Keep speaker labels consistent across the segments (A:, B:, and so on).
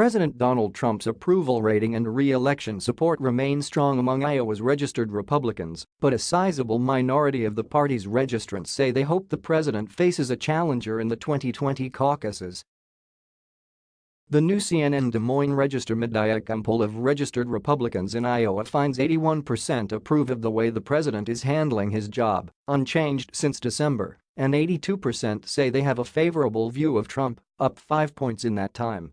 A: President Donald Trump's approval rating and re-election support remain strong among Iowa's registered Republicans, but a sizable minority of the party's registrants say they hope the president faces a challenger in the 2020 caucuses. The new CNN Des Moines Register mid-Iowa poll of registered Republicans in Iowa finds 81% approve of the way the president is handling his job, unchanged since December, and 82% say they have a favorable view of Trump, up 5 points in that time.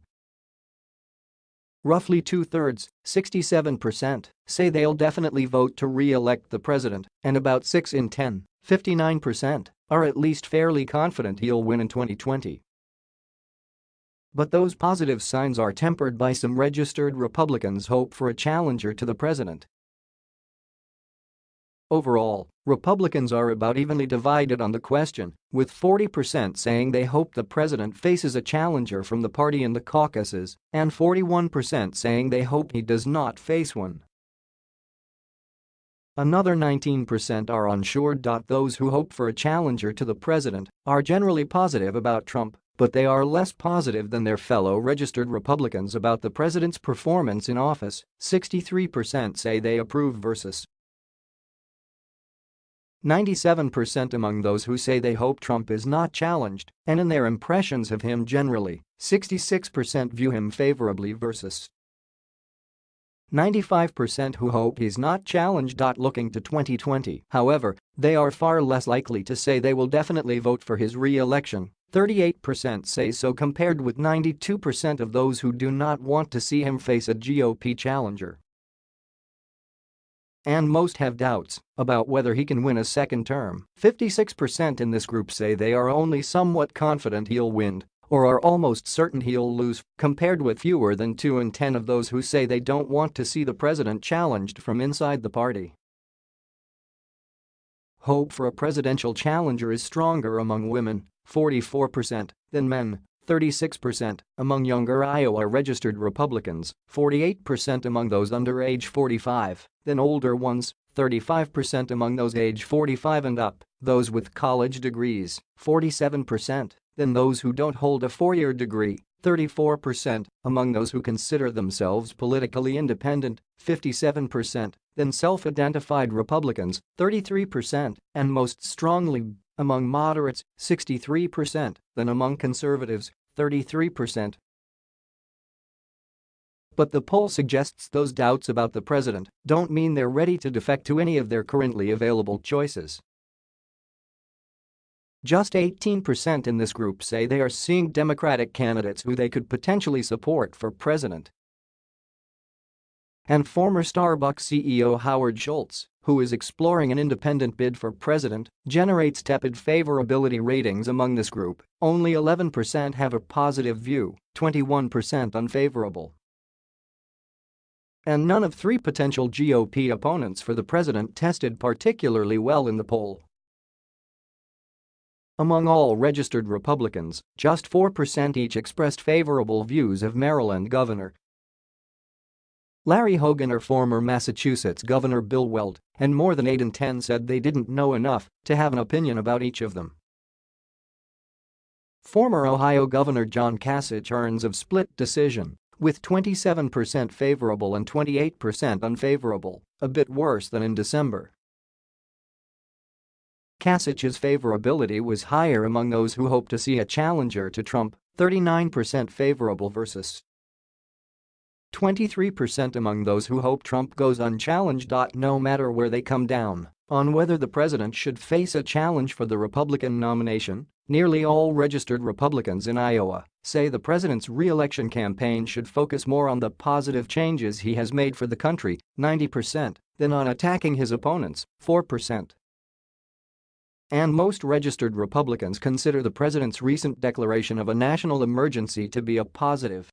A: Roughly two-thirds, 67%, say they'll definitely vote to re-elect the president, and about 6 in 10, 59%, are at least fairly confident he'll win in 2020. But those positive signs are tempered by some registered Republicans' hope for a challenger to the president. Overall, Republicans are about evenly divided on the question, with 40% saying they hope the president faces a challenger from the party in the caucuses and 41% saying they hope he does not face one. Another 19% are unsure. Those who hope for a challenger to the president are generally positive about Trump but they are less positive than their fellow registered Republicans about the president's performance in office, 63% say they approve versus 97% among those who say they hope Trump is not challenged, and in their impressions of him generally, 66% view him favorably versus 95% who hope he's not challenged. Looking to 2020, however, they are far less likely to say they will definitely vote for his re-election 38% say so compared with 92% of those who do not want to see him face a GOP challenger. And most have doubts about whether he can win a second term. 56% in this group say they are only somewhat confident he'll win or are almost certain he'll lose, compared with fewer than 2 in 10 of those who say they don't want to see the president challenged from inside the party. Hope for a presidential challenger is stronger among women, 44%, than men, 36% among younger Iowa registered Republicans, 48% among those under age 45, then older ones, 35% among those age 45 and up, those with college degrees, 47%, than those who don't hold a four-year degree, 34% among those who consider themselves politically independent, 57% than self-identified Republicans, 33%, and most strongly among moderates, 63%, than among conservatives, 33%. But the poll suggests those doubts about the president don't mean they're ready to defect to any of their currently available choices. Just 18% in this group say they are seeing Democratic candidates who they could potentially support for president. And former Starbucks CEO Howard Schultz who is exploring an independent bid for president, generates tepid favorability ratings among this group, only 11% have a positive view, 21% unfavorable. And none of three potential GOP opponents for the president tested particularly well in the poll. Among all registered Republicans, just 4% each expressed favorable views of Maryland Governor Larry Hogan or former Massachusetts Governor Bill Weld, and more than 8 in 10 said they didn't know enough to have an opinion about each of them. Former Ohio Governor John Kasich earns of split decision, with 27% favorable and 28% unfavorable, a bit worse than in December. Kasich's favorability was higher among those who hope to see a challenger to Trump, 39% favorable versus 23% among those who hope Trump goes unchallenged. No matter where they come down on whether the president should face a challenge for the Republican nomination, nearly all registered Republicans in Iowa say the president's re-election campaign should focus more on the positive changes he has made for the country, 90%, than on attacking his opponents, 4%. And most registered Republicans consider the president's recent declaration of a national emergency to be a positive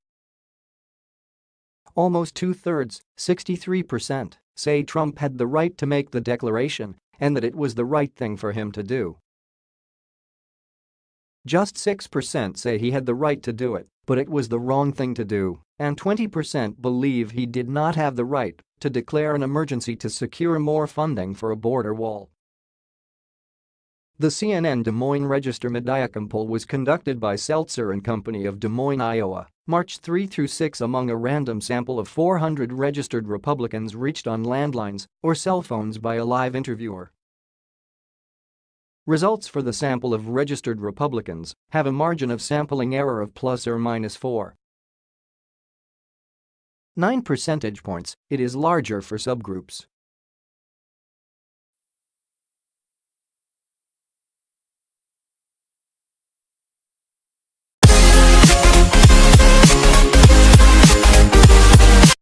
A: Almost two-thirds, 63%, say Trump had the right to make the declaration and that it was the right thing for him to do. Just 6% say he had the right to do it, but it was the wrong thing to do, and 20% believe he did not have the right to declare an emergency to secure more funding for a border wall. The CNN Des Moines Register Mediacom poll was conducted by Selzer and Company of Des Moines, Iowa, March 3 through 6 among a random sample of 400 registered Republicans reached on landlines or cell phones by a live interviewer. Results for the sample of registered Republicans have a margin of sampling error of plus or minus 4. 9 percentage points, it is larger for subgroups.